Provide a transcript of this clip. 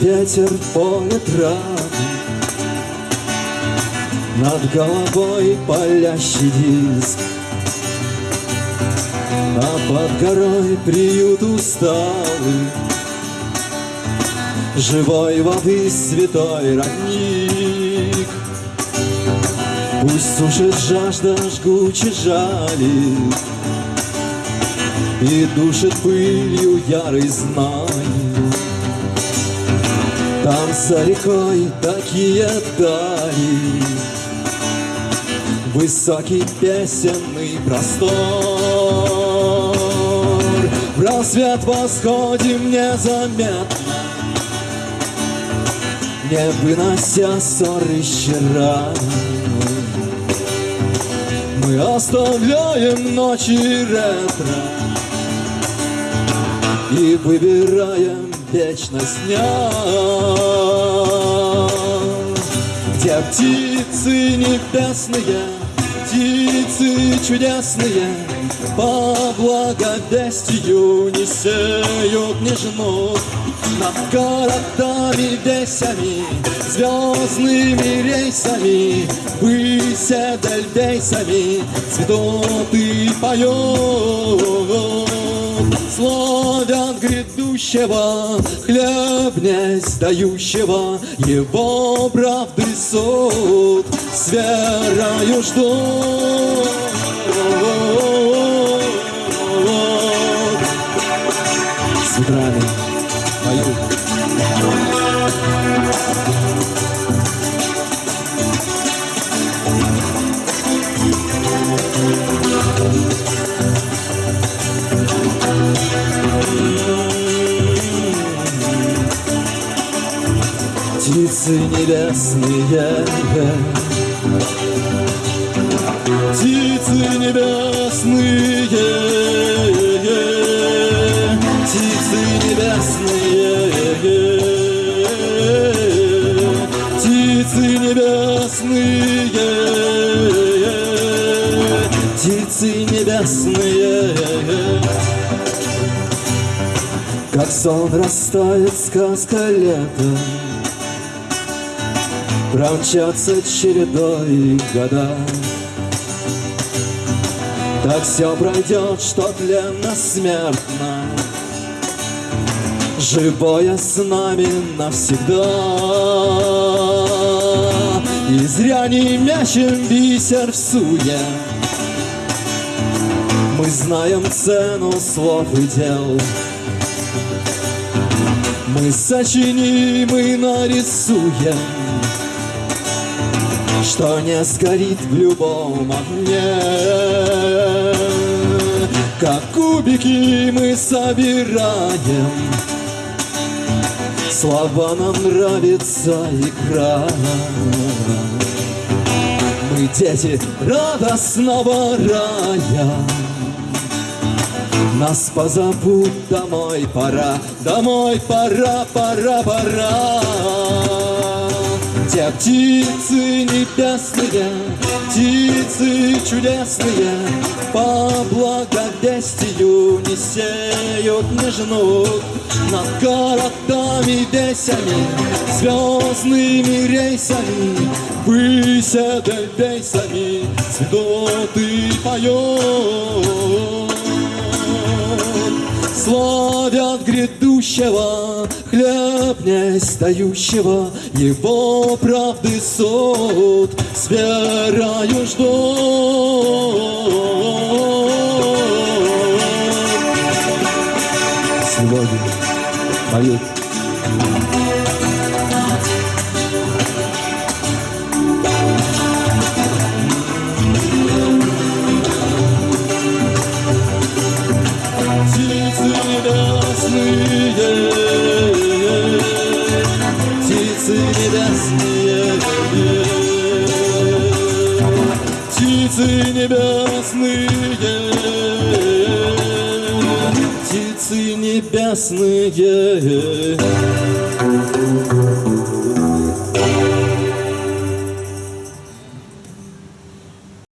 ветер поле травы Над головой палящий диск. А под горой приют усталый. Живой воды святой родник. Пусть сушит жажда жгуче жалит. И душит пылью ярый знай Там за рекой такие дали. Высокий песенный простор. В рассвет восходим незаметно. Не вынося ссоры вчера Мы оставляем ночи ретро. И выбираем вечность дня Где птицы небесные Птицы чудесные По благовестию не сеют, не Над городами весями Звездными рейсами Выся дельдейсами Цветут и поют Славят грядущего Хлеб не сдающего Его правды суд С верою ждут С утрами поют Птицы небесные. Птицы небесные. Птицы небесные. Птицы небесные. Как сон растает сказка лета Промчатся чередой года. Так все пройдет, что тленно смертно. Живое с нами навсегда. И зря не мячем бисер в суе. Мы знаем цену слов и дел. Мы сочиним и нарисуем что не сгорит в любом огне. Как кубики мы собираем, Слова нам нравится игра. Мы дети радостного рая, Нас позовут домой пора, Домой пора, пора, пора. Те птицы небесные, птицы чудесные, По благовестию не сеют, не жнут Над городами весями, звездными рейсами, Выся дельдейсами, цветут и поют. Славят грядущего, хлеб не сдающего, Его правды суд с верою ждут. Сегодня поют птицы небесные, птицы небесные, птицы небесные.